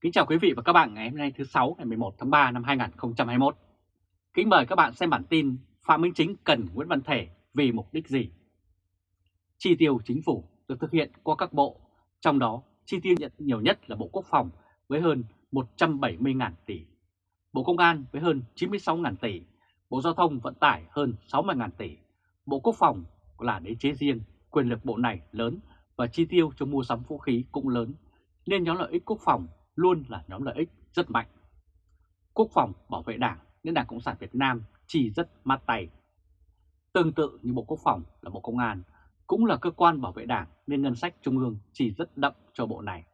Kính chào quý vị và các bạn ngày hôm nay thứ 6 ngày 11 tháng 3 năm 2021. Kính mời các bạn xem bản tin Phạm Minh Chính cần Nguyễn Văn Thể vì mục đích gì? Chi tiêu chính phủ được thực hiện qua các bộ, trong đó chi tiêu nhận nhiều nhất là Bộ Quốc phòng với hơn 170.000 tỷ, Bộ Công an với hơn 96.000 tỷ, Bộ Giao thông Vận tải hơn 60.000 tỷ, Bộ Quốc phòng là đế chế riêng, quyền lực bộ này lớn và chi tiêu cho mua sắm vũ khí cũng lớn, nên nhóm lợi ích quốc phòng luôn là nhóm lợi ích rất mạnh. Quốc phòng bảo vệ đảng nên Đảng Cộng sản Việt Nam chỉ rất mát tay. Tương tự như Bộ Quốc phòng là Bộ Công an, cũng là cơ quan bảo vệ đảng nên ngân sách trung ương chỉ rất đậm cho bộ này.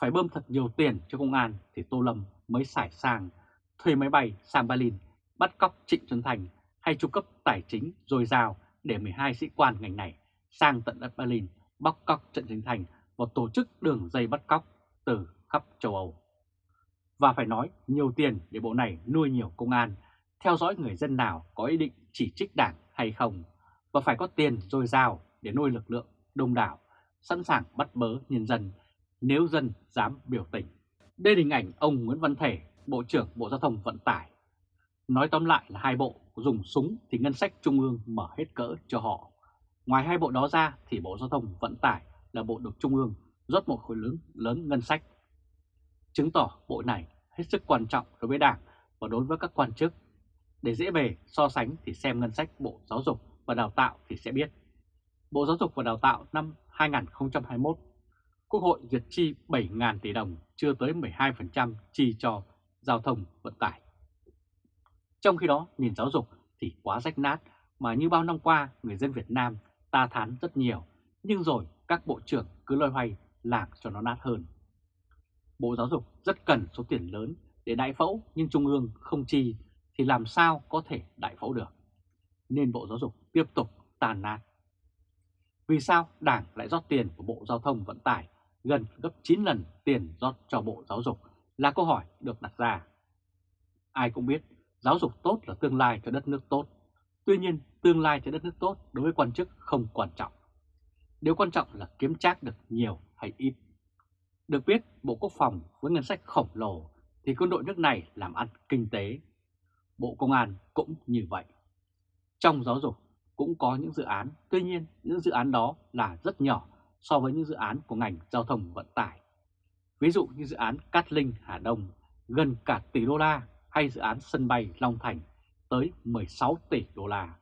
Phải bơm thật nhiều tiền cho công an thì Tô Lâm mới sải sang, thuê máy bay sang Berlin, bắt cóc Trịnh Xuân Thành hay tru cấp tài chính dồi dào để 12 sĩ quan ngành này sang tận đất Berlin bắt cóc Trịnh Xuân Thành và tổ chức đường dây bắt cóc từ khắp châu Âu. Và phải nói nhiều tiền để bộ này nuôi nhiều công an, theo dõi người dân nào có ý định chỉ trích đảng hay không, và phải có tiền dồi dào để nuôi lực lượng đông đảo, sẵn sàng bắt bớ nhân dân nếu dân dám biểu tình. Đây là hình ảnh ông Nguyễn Văn Thể, Bộ trưởng Bộ Giao thông Vận tải. Nói tóm lại là hai bộ dùng súng thì ngân sách trung ương mở hết cỡ cho họ. Ngoài hai bộ đó ra thì Bộ Giao thông Vận tải là bộ được trung ương rót một khối lớn lớn ngân sách chứng tỏ bộ này hết sức quan trọng đối với Đảng và đối với các quan chức. Để dễ bề so sánh thì xem ngân sách Bộ Giáo dục và Đào tạo thì sẽ biết. Bộ Giáo dục và Đào tạo năm 2021, Quốc hội duyệt chi 7.000 tỷ đồng, chưa tới 12% chi cho giao thông vận tải. Trong khi đó, nền giáo dục thì quá rách nát mà như bao năm qua người dân Việt Nam ta thán rất nhiều, nhưng rồi các bộ trưởng cứ loay hoay làm cho nó nát hơn. Bộ Giáo dục rất cần số tiền lớn để đại phẫu, nhưng Trung ương không chi thì làm sao có thể đại phẫu được. Nên Bộ Giáo dục tiếp tục tàn nát. Vì sao Đảng lại rót tiền của Bộ Giao thông Vận tải gần gấp 9 lần tiền rót cho Bộ Giáo dục là câu hỏi được đặt ra. Ai cũng biết, giáo dục tốt là tương lai cho đất nước tốt. Tuy nhiên, tương lai cho đất nước tốt đối với quan chức không quan trọng. Điều quan trọng là kiếm trác được nhiều hay ít. Được biết, Bộ Quốc phòng với ngân sách khổng lồ thì quân đội nước này làm ăn kinh tế. Bộ Công an cũng như vậy. Trong giáo dục cũng có những dự án, tuy nhiên những dự án đó là rất nhỏ so với những dự án của ngành giao thông vận tải. Ví dụ như dự án Cát Linh Hà Đông gần cả tỷ đô la hay dự án sân bay Long Thành tới 16 tỷ đô la.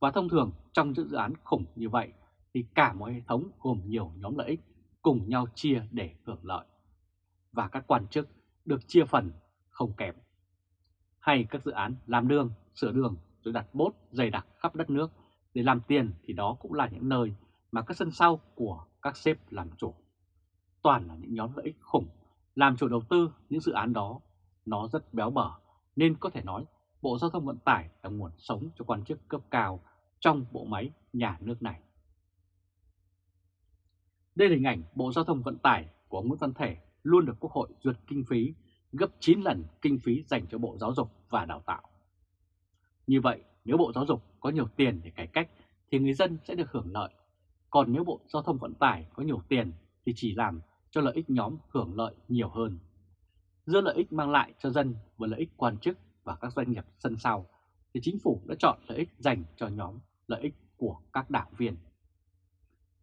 Và thông thường trong những dự án khủng như vậy thì cả một hệ thống gồm nhiều nhóm lợi ích cùng nhau chia để hưởng lợi. Và các quan chức được chia phần không kém. Hay các dự án làm đường, sửa đường rồi đặt bốt dày đặc khắp đất nước để làm tiền thì đó cũng là những nơi mà các sân sau của các sếp làm chủ. Toàn là những nhóm lợi ích khủng, làm chủ đầu tư những dự án đó, nó rất béo bở, nên có thể nói Bộ Giao thông Vận tải là nguồn sống cho quan chức cấp cao trong bộ máy nhà nước này. Đây là hình ảnh Bộ Giao thông Vận tải của Nguyễn Văn Thể luôn được Quốc hội duyệt kinh phí gấp 9 lần kinh phí dành cho Bộ Giáo dục và Đào tạo. Như vậy, nếu Bộ Giáo dục có nhiều tiền để cải cách thì người dân sẽ được hưởng lợi. Còn nếu Bộ Giao thông Vận tải có nhiều tiền thì chỉ làm cho lợi ích nhóm hưởng lợi nhiều hơn. Giữa lợi ích mang lại cho dân và lợi ích quan chức và các doanh nghiệp sân sau thì chính phủ đã chọn lợi ích dành cho nhóm lợi ích của các đảng viên.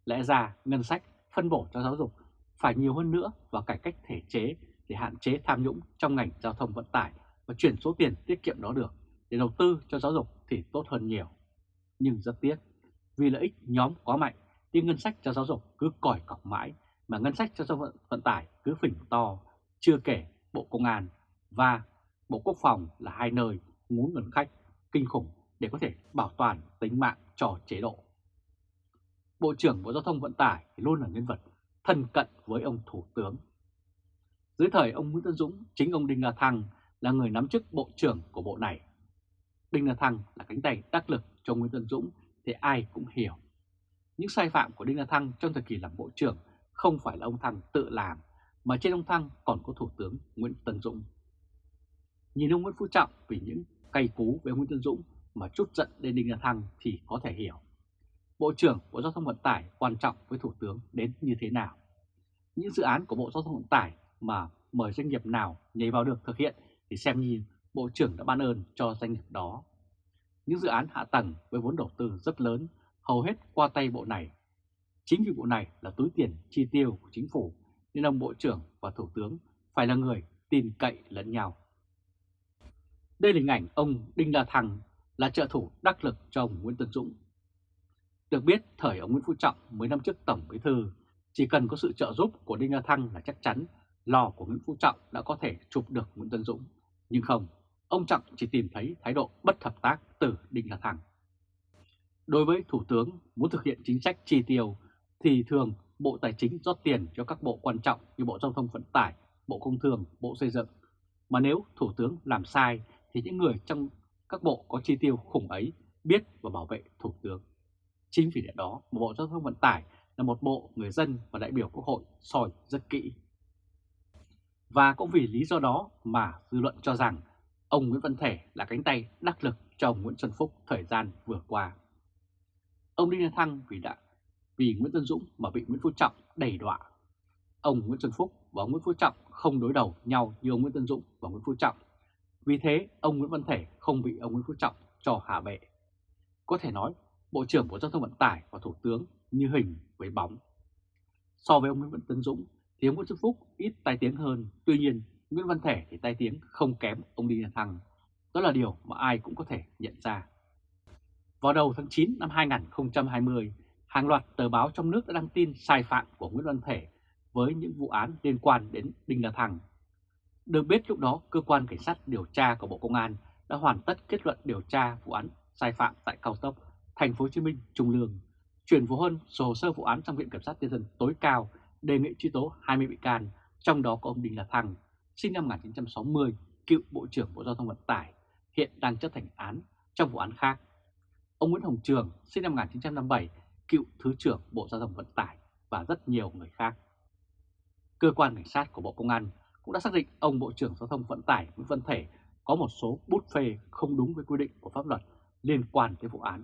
Lẽ ra ngân sách phân bổ cho giáo dục phải nhiều hơn nữa vào cải cách thể chế để hạn chế tham nhũng trong ngành giao thông vận tải và chuyển số tiền tiết kiệm đó được để đầu tư cho giáo dục thì tốt hơn nhiều. Nhưng rất tiếc, vì lợi ích nhóm quá mạnh thì ngân sách cho giáo dục cứ còi cọc mãi mà ngân sách cho giao vận, vận tải cứ phình to, chưa kể Bộ Công an và Bộ Quốc phòng là hai nơi muốn ngân khách kinh khủng để có thể bảo toàn tính mạng cho chế độ. Bộ trưởng Bộ Giao thông Vận tải luôn là nhân vật thân cận với ông Thủ tướng. Dưới thời ông Nguyễn Tân Dũng, chính ông Đinh La Thăng là người nắm chức Bộ trưởng của bộ này. Đinh La Thăng là cánh tay đắc lực cho Nguyễn Tân Dũng thì ai cũng hiểu. Những sai phạm của Đinh La Thăng trong thời kỳ làm Bộ trưởng không phải là ông Thăng tự làm, mà trên ông Thăng còn có Thủ tướng Nguyễn Tân Dũng. Nhìn ông Nguyễn Phú Trọng vì những cay cú với Nguyễn Tân Dũng mà chút giận lên Đinh La Thăng thì có thể hiểu. Bộ trưởng Bộ Giao thông Vận tải quan trọng với Thủ tướng đến như thế nào. Những dự án của Bộ Giao thông Vận tải mà mời doanh nghiệp nào nhảy vào được thực hiện thì xem như Bộ trưởng đã ban ơn cho doanh nghiệp đó. Những dự án hạ tầng với vốn đầu tư rất lớn, hầu hết qua tay bộ này. Chính vì bộ này là túi tiền chi tiêu của chính phủ, nên ông Bộ trưởng và Thủ tướng phải là người tin cậy lẫn nhau. Đây là hình ảnh ông Đinh La Thăng là trợ thủ đắc lực cho ông Nguyễn Tân Dũng. Được biết, thời ông Nguyễn Phú Trọng mấy năm trước Tổng Bí Thư, chỉ cần có sự trợ giúp của Đinh La Thăng là chắc chắn lò của Nguyễn Phú Trọng đã có thể chụp được Nguyễn Tân Dũng. Nhưng không, ông Trọng chỉ tìm thấy thái độ bất hợp tác từ Đinh La Thăng. Đối với Thủ tướng muốn thực hiện chính sách chi tiêu thì thường Bộ Tài chính rót tiền cho các bộ quan trọng như Bộ Giao thông Vận tải, Bộ Công Thương, Bộ Xây dựng. Mà nếu Thủ tướng làm sai thì những người trong các bộ có chi tiêu khủng ấy biết và bảo vệ Chính vì lẽ đó, Bộ Giao thông Vận tải là một bộ người dân và đại biểu Quốc hội soi rất kỹ. Và cũng vì lý do đó mà dư luận cho rằng ông Nguyễn Văn Thể là cánh tay đắc lực cho ông Nguyễn Xuân Phúc thời gian vừa qua. Ông Đinh La Thăng vì đã vì Nguyễn Tân Dũng mà bị Nguyễn Phú Trọng đẩy đọa. Ông Nguyễn Xuân Phúc và ông Nguyễn Phú Trọng không đối đầu nhau như ông Nguyễn Tân Dũng và Nguyễn Phú Trọng. Vì thế, ông Nguyễn Văn Thể không bị ông Nguyễn Phú Trọng cho hạ bệ. Có thể nói, Bộ trưởng Bộ Giao thông Vận tải và Thủ tướng như hình với bóng. So với ông Nguyễn Văn Tân Dũng thì ông Nguyễn Xuân Phúc ít tai tiếng hơn, tuy nhiên Nguyễn Văn Thể thì tai tiếng không kém ông Đinh La Thăng. Đó là điều mà ai cũng có thể nhận ra. Vào đầu tháng 9 năm 2020, hàng loạt tờ báo trong nước đã đăng tin sai phạm của Nguyễn Văn Thể với những vụ án liên quan đến Đinh La Thăng. Được biết lúc đó, cơ quan cảnh sát điều tra của Bộ Công an đã hoàn tất kết luận điều tra vụ án sai phạm tại cao tốc Thành phố Hồ Chí Minh trùng lường chuyển vụ hơn số hồ sơ vụ án trong Viện Kiểm sát Nhân dân tối cao đề nghị truy tố 20 bị can, trong đó có ông Đinh La Thăng, sinh năm 1960, cựu Bộ trưởng Bộ Giao thông Vận tải, hiện đang chấp hành án trong vụ án khác. Ông Nguyễn Hồng Trường, sinh năm 1957, cựu Thứ trưởng Bộ Giao thông Vận tải và rất nhiều người khác. Cơ quan cảnh sát của Bộ Công an cũng đã xác định ông Bộ trưởng Giao thông Vận tải Nguyễn Văn Thể có một số bút phê không đúng với quy định của pháp luật liên quan tới vụ án.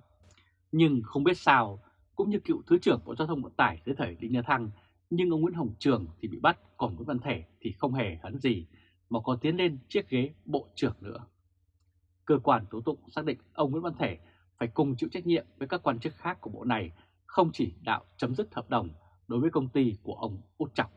Nhưng không biết sao, cũng như cựu Thứ trưởng Bộ Giao thông Vận tải dưới thời Đinh La Thăng, nhưng ông Nguyễn Hồng Trường thì bị bắt, còn Nguyễn Văn Thể thì không hề hấn gì, mà còn tiến lên chiếc ghế Bộ trưởng nữa. Cơ quan tố tụng xác định ông Nguyễn Văn Thể phải cùng chịu trách nhiệm với các quan chức khác của bộ này không chỉ đạo chấm dứt hợp đồng đối với công ty của ông Út Trọng.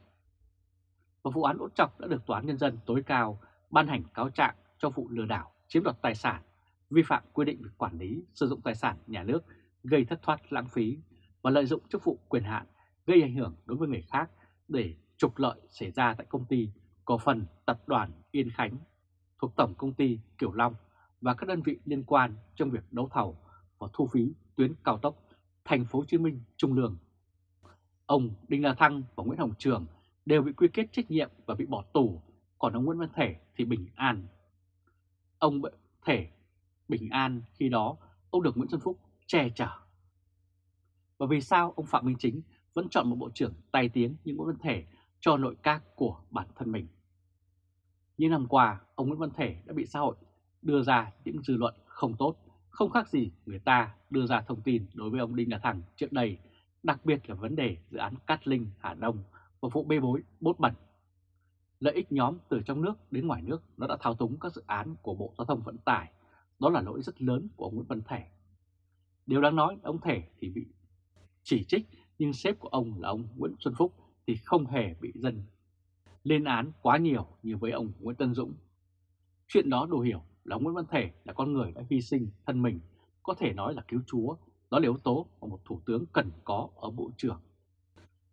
Và vụ án Út Trọng đã được Tòa án Nhân dân tối cao ban hành cáo trạng cho vụ lừa đảo chiếm đoạt tài sản, vi phạm quy định về quản lý sử dụng tài sản nhà nước gây thất thoát lãng phí và lợi dụng chức vụ quyền hạn gây ảnh hưởng đối với người khác để trục lợi xảy ra tại công ty cổ phần tập đoàn Yên Khánh thuộc Tổng Công ty Kiểu Long và các đơn vị liên quan trong việc đấu thầu và thu phí tuyến cao tốc Thành phố Hồ Chí Minh Trung Lương. Ông Đinh La Thăng và Nguyễn Hồng Trường đều bị quy kết trách nhiệm và bị bỏ tù, còn ông Nguyễn Văn Thể thì bình an. Ông Thể bình an khi đó ông được Nguyễn Xuân Phúc che chở. Và vì sao ông Phạm Minh Chính vẫn chọn một bộ trưởng tài tiếng như Nguyễn Văn Thể cho nội các của bản thân mình? Những năm qua, ông Nguyễn Văn Thể đã bị xã hội đưa ra những dư luận không tốt, không khác gì người ta đưa ra thông tin đối với ông Đinh La Thăng trước đây, đặc biệt là vấn đề dự án Cát Linh, Hà Đông và vụ bê bối bốt bẩn. Lợi ích nhóm từ trong nước đến ngoài nước nó đã thao túng các dự án của Bộ Giao thông Vận tải, đó là lỗi rất lớn của ông Nguyễn Văn Thể. Điều đáng nói, ông Thể thì bị chỉ trích, nhưng sếp của ông là ông Nguyễn Xuân Phúc thì không hề bị dân lên án quá nhiều như với ông Nguyễn Tân Dũng. Chuyện đó đủ hiểu là Nguyễn Văn Thể là con người đã hy sinh thân mình, có thể nói là cứu chúa, đó là yếu tố mà một thủ tướng cần có ở bộ trưởng.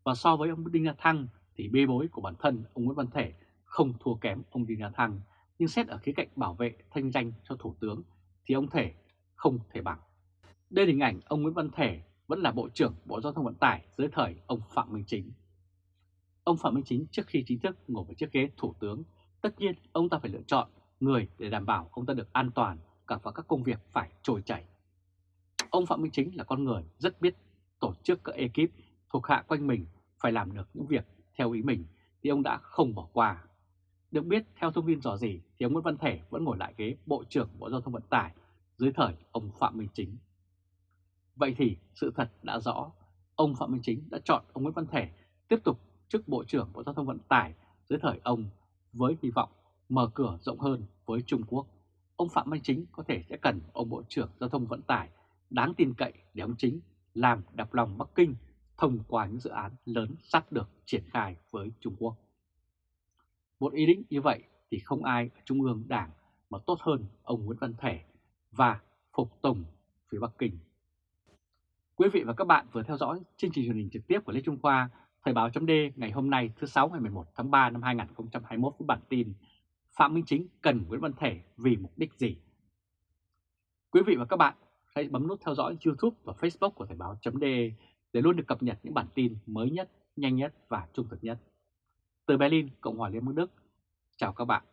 Và so với ông Đinh La Thăng thì bê bối của bản thân ông Nguyễn Văn Thể không thua kém ông Đinh La Thăng, nhưng xét ở khía cạnh bảo vệ thanh danh cho thủ tướng thì ông Thể không thể bằng. Đây là hình ảnh ông Nguyễn Văn Thể vẫn là Bộ trưởng Bộ Giao thông Vận tải dưới thời ông Phạm Minh Chính. Ông Phạm Minh Chính trước khi chính thức ngồi vào chiếc ghế thủ tướng, tất nhiên ông ta phải lựa chọn người để đảm bảo ông ta được an toàn cả vào các công việc phải trôi chảy. Ông Phạm Minh Chính là con người rất biết tổ chức các ekip thuộc hạ quanh mình phải làm được những việc theo ý mình thì ông đã không bỏ qua. Được biết theo thông tin rõ gì thì ông Nguyễn Văn Thể vẫn ngồi lại ghế Bộ trưởng Bộ Giao thông Vận tải dưới thời ông Phạm Minh Chính. Vậy thì sự thật đã rõ, ông Phạm Minh Chính đã chọn ông Nguyễn Văn Thể tiếp tục chức Bộ trưởng Bộ Giao thông Vận tải dưới thời ông với hy vọng mở cửa rộng hơn với Trung Quốc. Ông Phạm Minh Chính có thể sẽ cần ông Bộ trưởng Giao thông Vận tải đáng tin cậy để ông Chính làm đập lòng Bắc Kinh thông qua những dự án lớn sắp được triển khai với Trung Quốc. Một ý định như vậy thì không ai ở Trung ương Đảng mà tốt hơn ông Nguyễn Văn Thể và Phục Tùng phía Bắc Kinh. Quý vị và các bạn vừa theo dõi chương trình truyền hình trực tiếp của Lê Trung Khoa, Thời báo chấm ngày hôm nay thứ sáu ngày 11 tháng 3 năm 2021 với bản tin Phạm Minh Chính cần Nguyễn Văn Thể vì mục đích gì? Quý vị và các bạn hãy bấm nút theo dõi YouTube và Facebook của Thời báo chấm để luôn được cập nhật những bản tin mới nhất, nhanh nhất và trung thực nhất. Từ Berlin, Cộng hòa Liên bang Đức, chào các bạn.